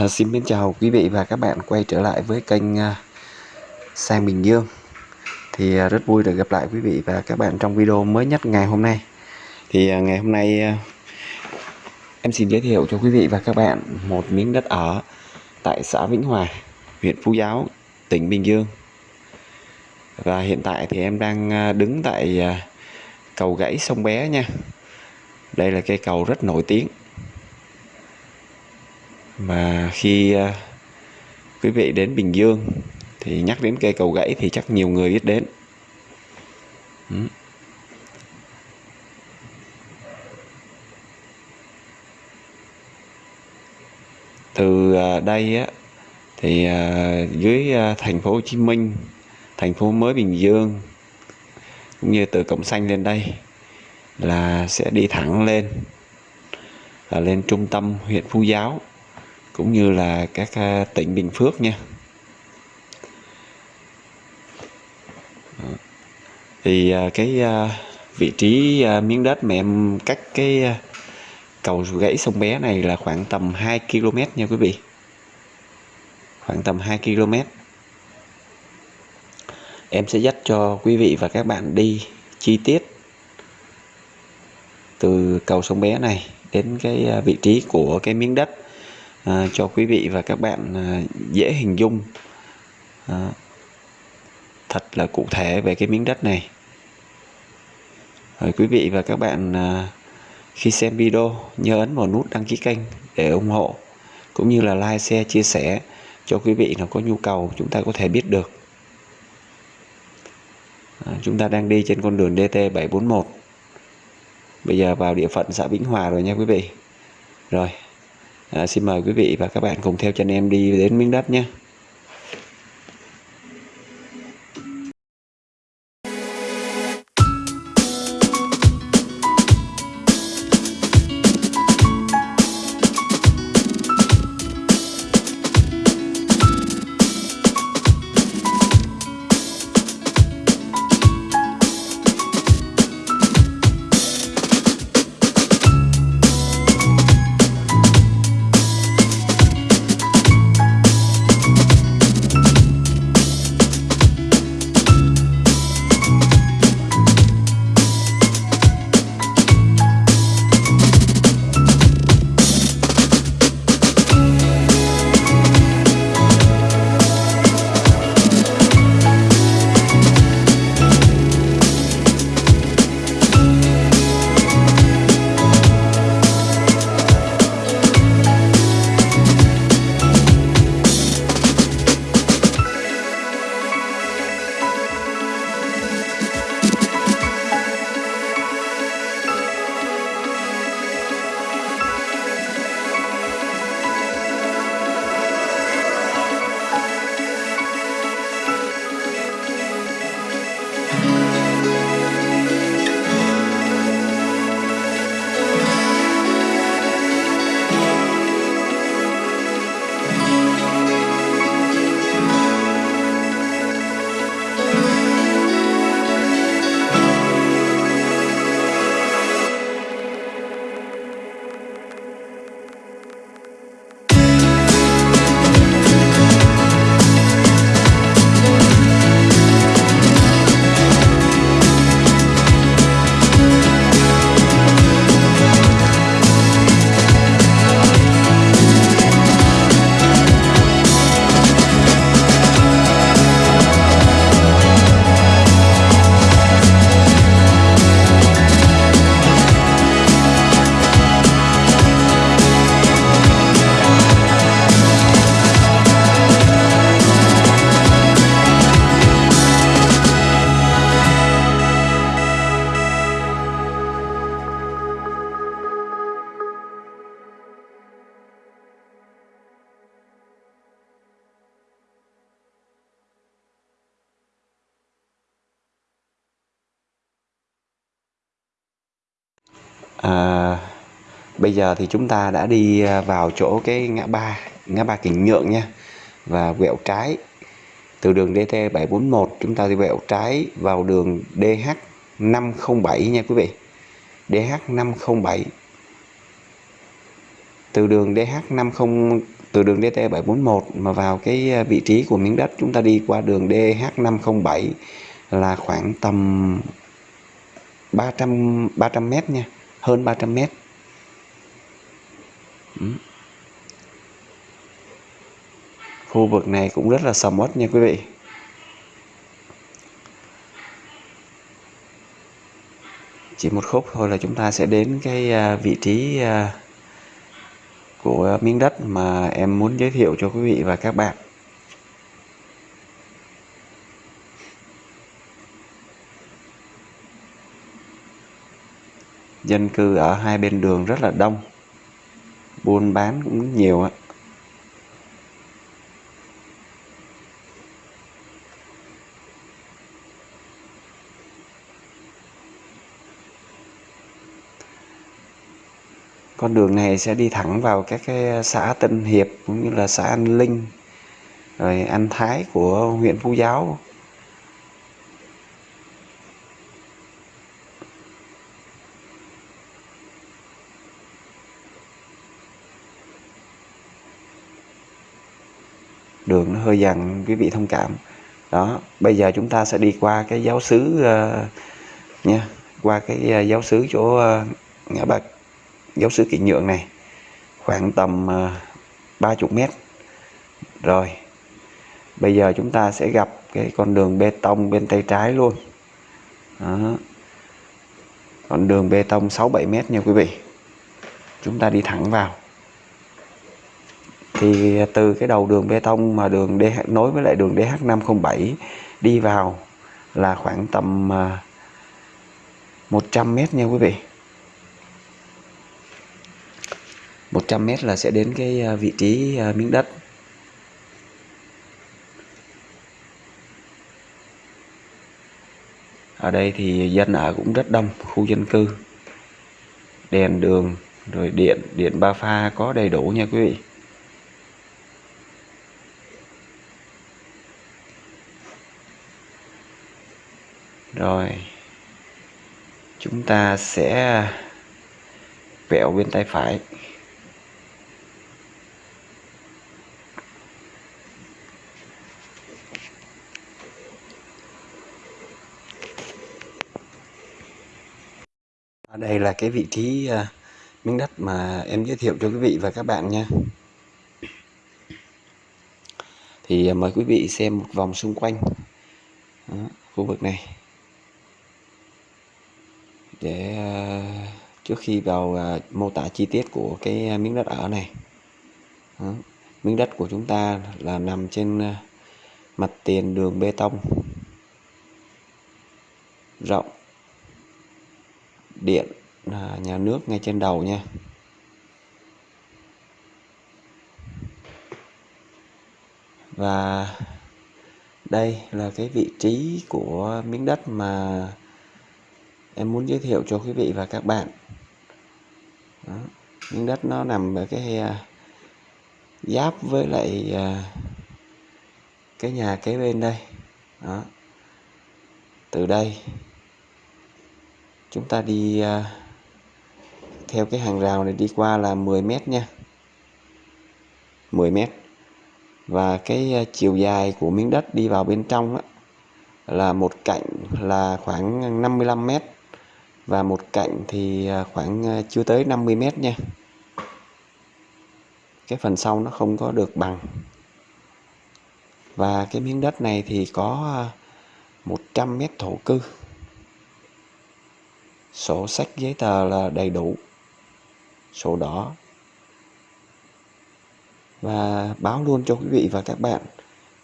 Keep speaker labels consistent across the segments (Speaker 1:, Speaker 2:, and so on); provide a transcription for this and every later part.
Speaker 1: À, xin mến chào quý vị và các bạn quay trở lại với kênh à, Sang Bình Dương. Thì à, rất vui được gặp lại quý vị và các bạn trong video mới nhất ngày hôm nay. Thì à, ngày hôm nay à, em xin giới thiệu cho quý vị và các bạn một miếng đất ở tại xã Vĩnh Hòa huyện Phú Giáo tỉnh Bình Dương. Và hiện tại thì em đang à, đứng tại à, cầu gãy sông Bé nha. Đây là cây cầu rất nổi tiếng mà khi uh, quý vị đến Bình Dương thì nhắc đến cây cầu gãy thì chắc nhiều người biết đến ừ. từ uh, đây á thì uh, dưới uh, thành phố Hồ Chí Minh thành phố mới Bình Dương cũng như từ Cổng Xanh lên đây là sẽ đi thẳng lên là lên trung tâm huyện Phú Giáo cũng như là các à, tỉnh Bình Phước nha. Ờ, thì à, cái à, vị trí miếng đất mà em cách cái cầu gãy sông bé này là khoảng tầm 2 km nha quý vị. Khoảng tầm 2 km em sẽ dắt cho quý vị và các bạn đi chi tiết từ cầu sông bé này đến cái vị trí của cái miếng đất à, cho quý vị và các bạn à, dễ hình dung à, thật là cụ thể về cái miếng đất này. Rồi quý vị và các bạn à, khi xem video nhớ ấn vào nút đăng ký kênh để ủng hộ cũng như là like share chia sẻ cho quý vị nào có nhu cầu chúng ta có thể biết được. À, chúng ta đang đi trên con đường DT 741 bây giờ vào địa phận xã Vĩnh Hòa rồi nha quý vị. Rồi à, xin mời quý vị và các bạn cùng theo chân em đi đến miếng đất nhé. À, bây giờ thì chúng ta đã đi à, vào chỗ cái ngã ba ngã ba Kình Nhượng nha và quẹo trái. Từ đường DT 741 chúng ta đi quẹo trái vào đường DH 507 nha quý vị. DH 507 từ đường DH 50 từ đường DT741 mà vào cái à, vị trí của miếng đất chúng ta đi qua đường DH507 là khoảng tầm 300 300 m nha hơn 300 mét. Ừ. Khu vực này cũng rất là sầm uất nha quý vị. Chỉ một khúc thôi là chúng ta sẽ đến cái à, vị trí à, của miếng đất mà em muốn giới thiệu cho quý vị và các bạn. Dân cư ở hai bên đường rất là đông. Buôn bán cũng nhiều ạ. Con đường này sẽ đi thẳng vào các cái xã Tân Hiệp cũng như là xã An Linh, rồi An Thái của huyện Phú Giáo. Hơi dằn quý vị thông cảm. Đó bây giờ chúng ta sẽ đi qua cái giáo sứ uh, ờ, nha qua cái uh, giáo sứ chỗ uh, ngã ba giáo sứ kiện nhượng này khoảng tầm uh, 30 mét. Rồi bây giờ chúng ta sẽ gặp cái con đường bê tông bên tay trái luôn. Đó. con đường bê tông 6-7 mét nha quý vị. Chúng ta đi thẳng vào thì từ cái đầu đường bê tông mà đường DH nối với lại đường DH507 đi vào là khoảng tầm 100 à, mét nha quý vị. 100 mét là sẽ đến cái à, vị trí à, miếng đất. Ở đây thì dân ở cũng rất đông khu dân cư. Đèn đường rồi điện điện ba pha có đầy đủ nha quý vị. Rồi. Chúng ta sẽ vẹo bên tay phải. Ở đây là cái vị trí uh, miếng đất mà em giới thiệu cho quý vị và các bạn nha. Thì uh, mời quý vị xem một vòng xung quanh Đó, khu vực này để ờ, trước khi vào ờ, mô tả chi tiết của cái ờ, miếng đất ở này. Đó. miếng đất của chúng ta là nằm trên mặt tiền đường bê tông. Rộng. Điện nhà nước ngay trên đầu nha. Và đây là cái vị trí của miếng đất mà em muốn giới thiệu cho quý vị và các bạn Đó. miếng đất nó nằm ở cái uh, giáp với lại uh, cái nhà kế bên đây Đó. từ đây chúng ta đi uh, theo cái hàng rào này đi qua là 10 mét nha 10 mét và cái à, chiều dài của miếng đất đi vào bên trong đó, là một cạnh là khoảng 55 mét và một cạnh thì à, khoảng à, chưa tới 50 mét nha. Cái phần sau nó không có được bằng. Và cái miếng đất này thì có à, 100 mét thổ cư. Sổ sách giấy tờ là đầy đủ. Sổ đỏ. Và báo luôn cho quý vị và các bạn,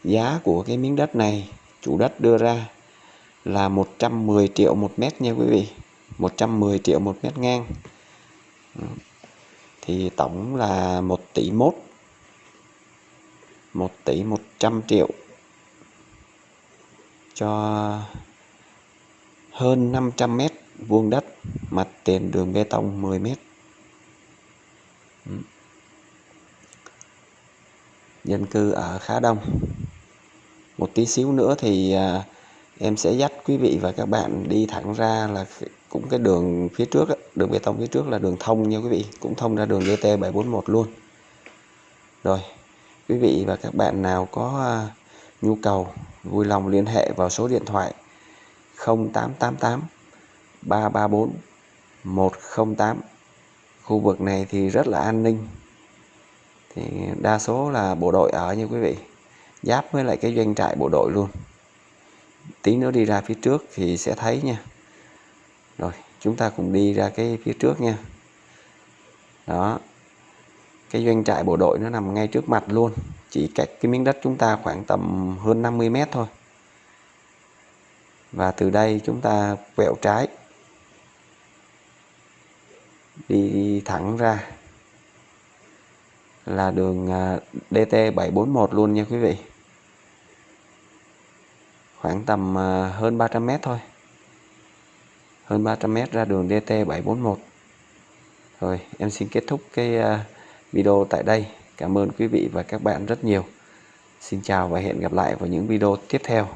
Speaker 1: giá của cái miếng đất này, chủ đất đưa ra là 110 triệu một mét nha quý vị. 110 triệu một mét ngang. Thì tổng là 1 tỷ mốt 1 tỷ 100 triệu. Cho hơn 500 mét vuông đất, mặt tiền đường bê tông 10 mét. Dân cư ở khá đông. Một tí xíu nữa thì à, em sẽ dắt quý vị và các bạn đi thẳng ra là cũng cái đường phía trước đường bê tông phía trước là đường thông nha quý vị, cũng thông ra đường DT741 luôn. Rồi, quý vị và các bạn nào có à, nhu cầu, vui lòng liên hệ vào số điện thoại 0888 334 108 khu vực này thì rất là an ninh. Thì đa số là bộ đội ở như quý vị. Giáp với lại cái doanh trại bộ đội luôn. Tí nữa đi ra phía trước thì sẽ thấy nha rồi, chúng ta cùng đi ra cái phía trước nha. Đó, cái doanh trại bộ đội nó nằm ngay trước mặt luôn. Chỉ cách cái miếng đất chúng ta khoảng tầm hơn 50 mét thôi. Và từ đây chúng ta quẹo trái. Đi thẳng ra là đường à, DT741 luôn nha quý vị. Khoảng tầm à, hơn 300 mét thôi hơn 300 mét ra đường DT741 rồi, em xin kết thúc cái à, video tại đây. Cảm ơn quý vị và các bạn rất nhiều. Xin chào và hẹn gặp lại vào những video tiếp theo.